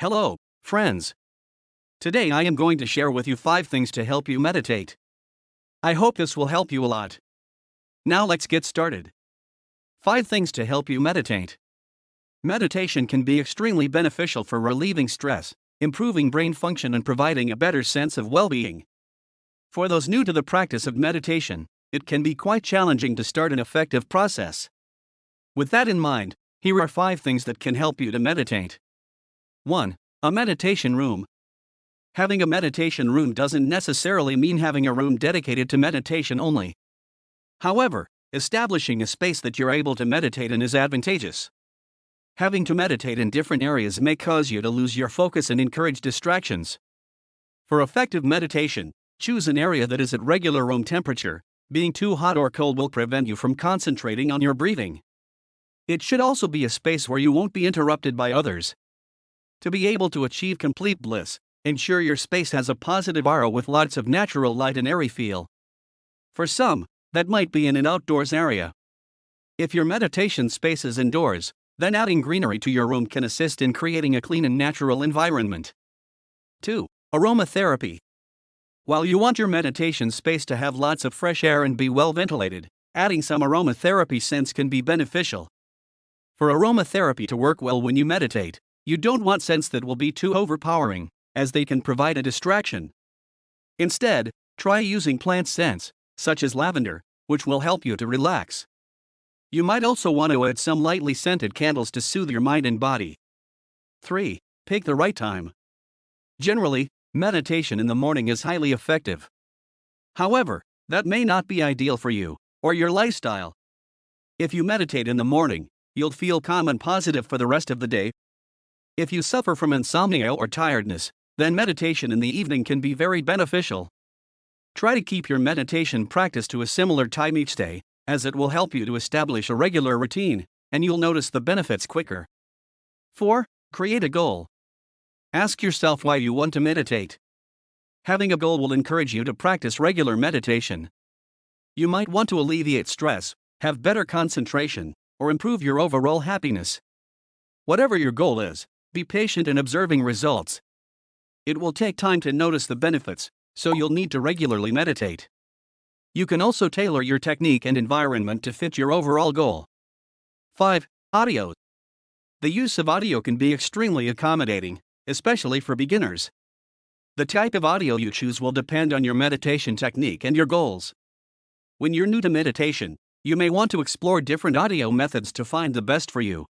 Hello, friends. Today I am going to share with you 5 things to help you meditate. I hope this will help you a lot. Now let's get started. 5 things to help you meditate. Meditation can be extremely beneficial for relieving stress, improving brain function, and providing a better sense of well being. For those new to the practice of meditation, it can be quite challenging to start an effective process. With that in mind, here are 5 things that can help you to meditate. 1. A meditation room. Having a meditation room doesn't necessarily mean having a room dedicated to meditation only. However, establishing a space that you're able to meditate in is advantageous. Having to meditate in different areas may cause you to lose your focus and encourage distractions. For effective meditation, choose an area that is at regular room temperature. Being too hot or cold will prevent you from concentrating on your breathing. It should also be a space where you won't be interrupted by others, to be able to achieve complete bliss, ensure your space has a positive aura with lots of natural light and airy feel. For some, that might be in an outdoors area. If your meditation space is indoors, then adding greenery to your room can assist in creating a clean and natural environment. 2. Aromatherapy. While you want your meditation space to have lots of fresh air and be well ventilated, adding some aromatherapy scents can be beneficial. For aromatherapy to work well when you meditate, you don't want scents that will be too overpowering, as they can provide a distraction. Instead, try using plant scents, such as lavender, which will help you to relax. You might also want to add some lightly scented candles to soothe your mind and body. 3. Pick the right time. Generally, meditation in the morning is highly effective. However, that may not be ideal for you or your lifestyle. If you meditate in the morning, you'll feel calm and positive for the rest of the day if you suffer from insomnia or tiredness, then meditation in the evening can be very beneficial. Try to keep your meditation practice to a similar time each day, as it will help you to establish a regular routine, and you'll notice the benefits quicker. 4. Create a goal. Ask yourself why you want to meditate. Having a goal will encourage you to practice regular meditation. You might want to alleviate stress, have better concentration, or improve your overall happiness. Whatever your goal is, be patient in observing results. It will take time to notice the benefits, so you'll need to regularly meditate. You can also tailor your technique and environment to fit your overall goal. 5. Audio. The use of audio can be extremely accommodating, especially for beginners. The type of audio you choose will depend on your meditation technique and your goals. When you're new to meditation, you may want to explore different audio methods to find the best for you.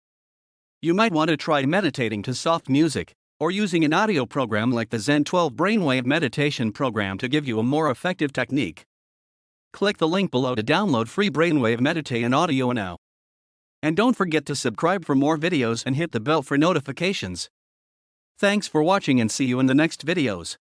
You might want to try meditating to soft music, or using an audio program like the Zen 12 Brainwave Meditation program to give you a more effective technique. Click the link below to download free Brainwave Meditation audio now. And don't forget to subscribe for more videos and hit the bell for notifications. Thanks for watching and see you in the next videos.